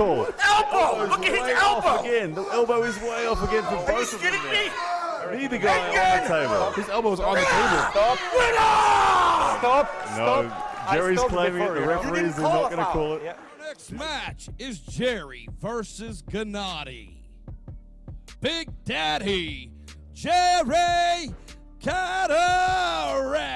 call. Elbow! Elbow's Look at his elbow! Again, the elbow is way off again for Are you both of them. kidding me? now. Neither guy on the table. His elbow's on the ah! table. Stop. Stop! Stop! No, Jerry's claiming it. The referees are not going to call it. Yeah. Next match is Jerry versus Gennady. Big Daddy, Jerry Cadorette.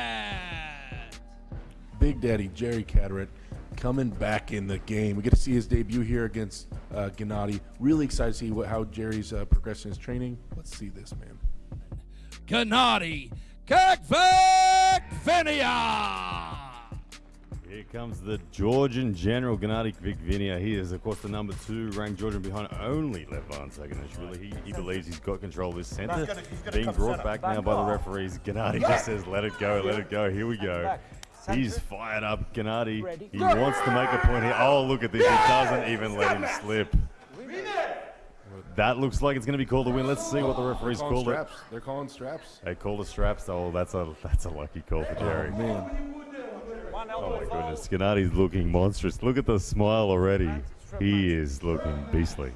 Big Daddy Jerry Cadorette coming back in the game. We get to see his debut here against uh, Gennady. Really excited to see what, how Jerry's uh, progressing his training. Let's see this, man. Gennady Kakvakvinia. Here comes the Georgian General Gennady Kvikvinia. He is, of course, the number two ranked Georgian behind only Levan Saginashvili. He, he believes he's got control of his center. He's gonna- he's gonna Being brought center. back now by the referees. Gennady just says, let it go, let it go. Here we go. Back. He's fired up, Gennady. Ready. He Go. wants to make a point here. Oh, look at this. He doesn't even let him slip. That looks like it's going to be called a win. Let's see what the referees Calling called it. They're calling straps. They call the straps. Oh, that's a that's a lucky call for oh, Jerry. Oh, man. One Oh elbow my goodness, Gennady's looking monstrous. Look at the smile already. He is looking beastly.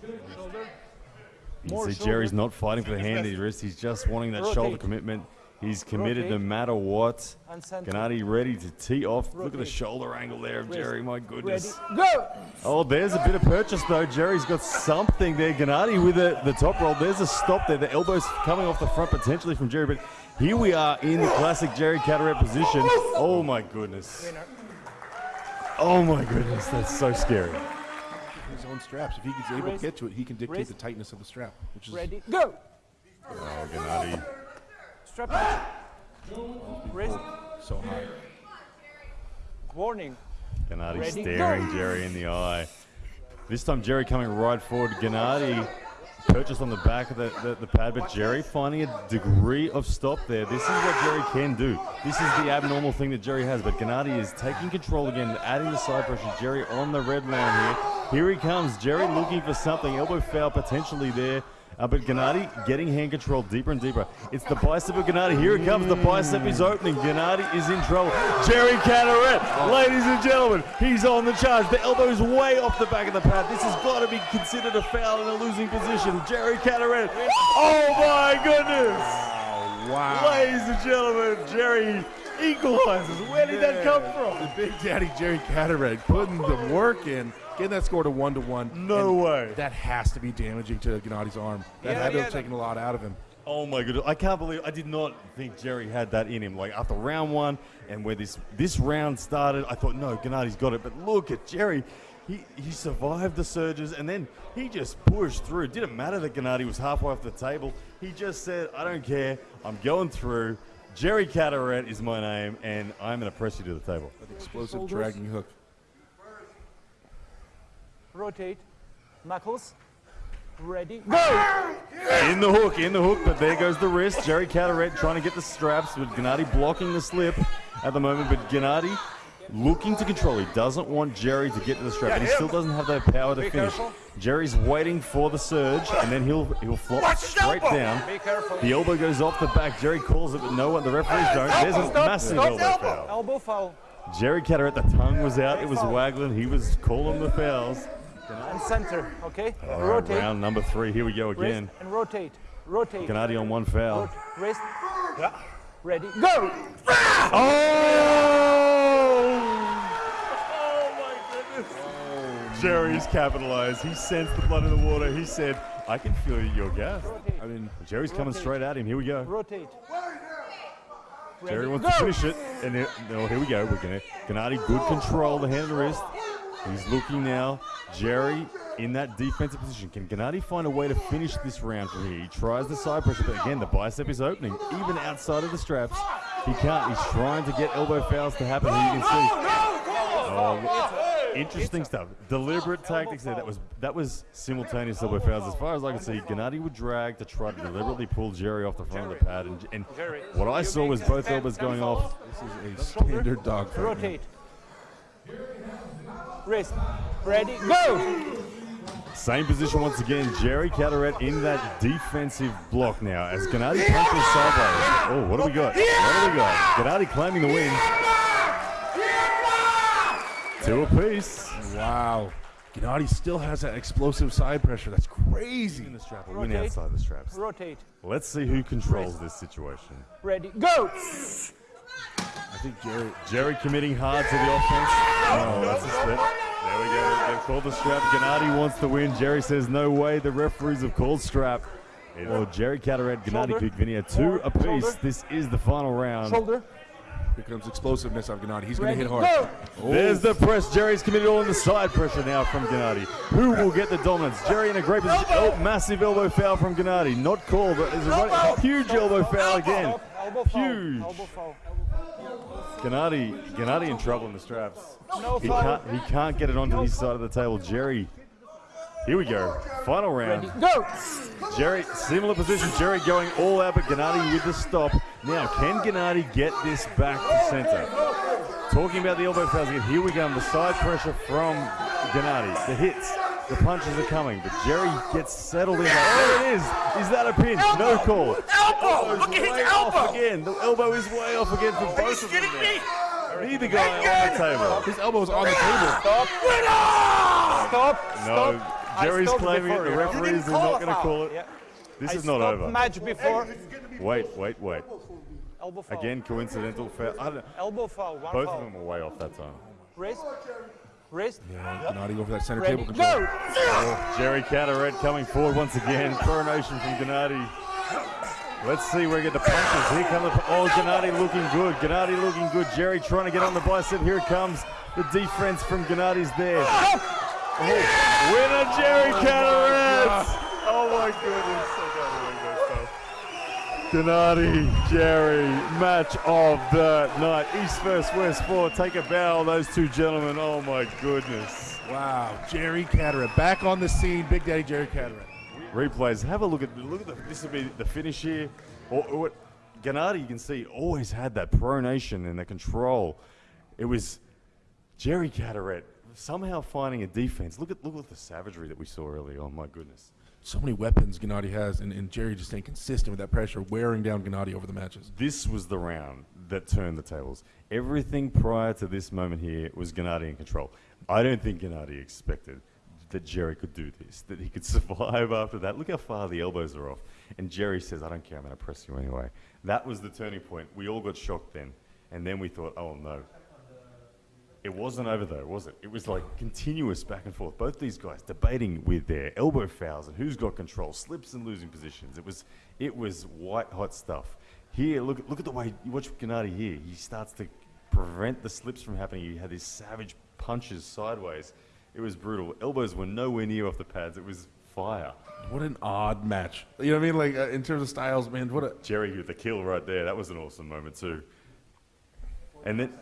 You More see. Jerry's not fighting for the hand in his wrist. He's just wanting that shoulder commitment. He's committed no matter what. And. Gennady ready to tee off. Look at the shoulder angle there of Jerry. My goodness. Go. Oh, there's a bit of purchase though. Jerry's got something there. Gennady with the, the top roll. There's a stop there. The elbow's coming off the front potentially from Jerry, but here we are in the classic Jerry Cadorette position. Oh my goodness. Oh my goodness, that's so scary. His own straps. If he gets able to get to it, he can dictate Wrist. the tightness of the strap, which is Ready. Go. Gennady. Strap match. Ah! Wrist. so high. Warning. Gennady Ready, staring go. Jerry in the eye. This time Jerry coming right forward. Gennady purchased on the back of the, the, the pad, but Jerry finding a degree of stop there. This is what Jerry can do. This is the abnormal thing that Jerry has, but Gennady is taking control again, adding the side pressure. Jerry on the red line here. Here he comes. Jerry looking for something. Elbow foul potentially there. Uh, but Gennady getting hand control deeper and deeper. It's the bicep of Gennady. Here it comes. The bicep is opening. Gennady is in trouble. Jerry Cadorette, ladies and gentlemen, he's on the charge. The elbow is way off the back of the pad. This has got to be considered a foul in a losing position. Jerry Cadorette. Oh my goodness! Wow. Ladies and gentlemen, Jerry equalizes. Where did that come from? The Big Daddy Jerry Cadorette putting the work in, getting that score to one to one. No way. That has to be damaging to Gennady's arm. That Yeah, had to yeah, have taken a lot out of him. Oh my goodness! I can't believe I did not think Jerry had that in him. Like after round one, and where this this round started, I thought no, Gennady's got it. But look at Jerry. He, he survived the surges and then he just pushed through. It didn't matter that Gennady was halfway off the table. He just said, I don't care. I'm going through. Jerry Cadorette is my name, and I'm going to press you to the table. That explosive Shoulders. dragging hook. Rotate. Knuckles. Ready. Go. In the hook, in the hook, but there goes the wrist. Jerry Cadorette trying to get the straps with Gennady blocking the slip at the moment, but Gennady looking to control. He doesn't want Jerry to get to the strap, but he still doesn't have that power to Be finish. careful. Jerry's waiting for the surge, and then he'll he'll flop Watch straight elbow. down. The elbow goes off the back. Jerry calls it, but no one, the referees don't. There's a Stop, massive stop, elbow elbow. foul. Elbow foul. Jerry Cadorette, the tongue was out. It was Foul. waggling. He was calling the fouls. And center. Okay. All right, rotate. round number three. Here we go Wrist again. and rotate. Rotate. Gennady on one foul. Rot- Wrist. Ready. Go. Oh! Jerry's capitalized. He sensed the blood in the water. He said, I can feel your gas. Rotate. I mean, Jerry's coming straight at him. Here we go. Rotate. Jerry Ready. wants Go. to finish it. And it, no, here we go. We're gonna Gennady, good control, the hand and the wrist. He's looking now. Jerry in that defensive position. Can Gennady find a way to finish this round from here? He tries the side pressure, but again, the bicep is opening. Even outside of the straps, he can't. He's trying to get elbow fouls to happen. Here you can see. Oh, interesting stuff. Deliberate tactics there. That was that was simultaneous elbow fouls. As far as I can see, Gennady would drag to try to deliberately pull Jerry off the front of the pad. And, and what I saw was both elbows going off. this is a standard dog fight. Rotate. Wrist. Ready. Go. Same position once again. Jerry Cadorette in that defensive block now as Gennady punches sideways. Oh, what do we got? What do we got? Gennady claiming the win. Two apiece. Wow. Gennady still has that explosive side pressure. That's crazy. In the strap, or win Rotate. outside the straps. Rotate. Let's see who controls this situation. Ready, go! I think Jerry. Jerry committing hard to the offense. Oh, that's a slip. There we go. They've called the strap. Gennady wants to win. Jerry says no way. The referees have called strap. Well, Jerry Cadorette, Gennady Shoulder. Kvikvinia, two apiece. Shoulder. This is the final round. Shoulder. Here comes explosiveness of Gennady. He's going to hit hard. go! Oh. There's the press. Jerry's committed all in the side pressure now from Gennady. Who will get the dominance? Jerry in a great position. Oh, massive elbow foul from Gennady. Not called, but there's a right, huge elbow foul again. Elbow. Huge. Elbow foul. Gennady, Gennady in trouble in the straps. No He can't, he can't get it onto his side of the table. Jerry, here we go. Final round. Ready, go! Jerry, similar position. Jerry going all out, but Gennady with the stop. Now, can Gennady get this back to center? Talking about the elbow fouls again. Here we go. The side pressure from Gennady. The hits, the punches are coming, but Jerry gets settled in. There it is. Is that a pin? No call. Elbow! Elbow's Look at his elbow! again. The elbow is way off again for Are you both of them. kidding there. me? Neither guy on the table. His elbow's on the table. Stop. Stop. No, Stop. Jerry's stopped claiming it. The referees are not going to call it. Yeah. This I is not over. match before. Wait, wait, wait. Elbow foul. Again, coincidental foul. I don't, Elbow foul. One both foul. of them were way off that time. Wrist. Wrist. Gennady go for that center Ready, table control. go! Oh, Jerry Cadorette coming forward once again. Pronation from Gennady. Let's see where we get the punches. Here comes the. Oh, Gennady looking good. Gennady looking good. Jerry trying to get on the bicep. Here it comes. The defense from Gennady's there. Oh, winner Jerry Cadorette. Oh my goodness. I can't believe that stuff. Gennady, Jerry, match of the night. East versus West four. Take a bow, those two gentlemen. Oh my goodness. Wow, Jerry Cadorette back on the scene. Big Daddy Jerry Cadorette. replays. Have a look at look at the, this will be the finish here. Or, or what Gennady, you can see, always had that pronation and the control. It was Jerry Cadorette somehow finding a defense. Look at look at the savagery that we saw earlier. Oh my goodness. So many weapons Gennady has, and, and Jerry just staying consistent with that pressure, wearing down Gennady over the matches. This was the round that turned the tables. Everything prior to this moment here was Gennady in control. I don't think Gennady expected that Jerry could do this, that he could survive after that. Look how far the elbows are off. And Jerry says, I don't care, I'm going to press you anyway. That was the turning point. We all got shocked then. And then we thought, oh no. It wasn't over though, was it? It was like continuous back and forth. Both these guys debating with their elbow fouls and who's got control, slips and losing positions. It was, it was white hot stuff. Here, look, look at the way you watch Gennady here. He starts to prevent the slips from happening. He had these savage punches sideways. It was brutal. Elbows were nowhere near off the pads. It was fire. What an odd match. You know what I mean? Like uh, in terms of styles, man. What a Jerry with the kill right there. That was an awesome moment too. And then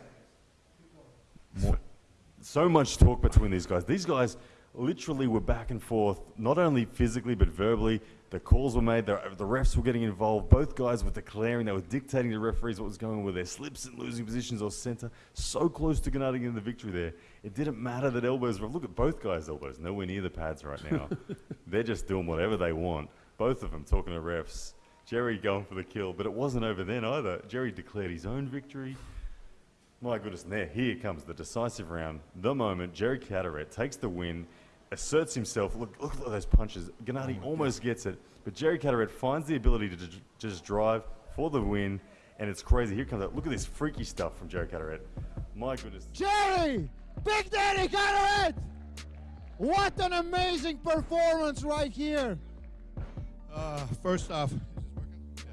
so much talk between these guys. These guys literally were back and forth, not only physically but verbally. The calls were made. The, the refs were getting involved. Both guys were declaring. They were dictating to referees what was going on with their slips and losing positions or center. So close to Gennady getting the victory there. It didn't matter that elbows were. Look at both guys' elbows. Nowhere near the pads right now. They're just doing whatever they want. Both of them talking to refs. Jerry going for the kill, but it wasn't over then either. Jerry declared his own victory. My goodness, and there, here comes the decisive round. The moment Jerry Cadorette takes the win, asserts himself. Look, look at those punches. Gennady almost gets it, but Jerry Cadorette finds the ability to ju- just drive for the win, and it's crazy. Here comes it. Look at this freaky stuff from Jerry Cadorette. My goodness. Jerry! Big Daddy Cadorette! What an amazing performance right here! Uh, first off, is this working? Yeah.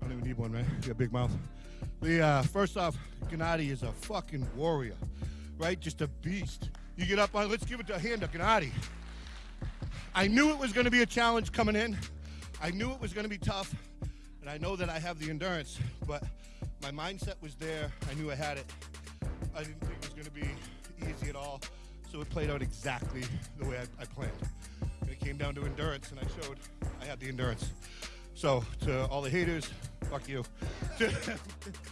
I don't even need one, man. You got a big mouth. The uh, first off, Gennady is a fucking warrior, right? Just a beast. You get up on. Let's give it a hand to Gennady. I knew it was going to be a challenge coming in. I knew it was going to be tough, and I know that I have the endurance. But my mindset was there. I knew I had it. I didn't think it was going to be easy at all. So it played out exactly the way I, I planned. And it came down to endurance, and I showed I had the endurance. So to all the haters, fuck you.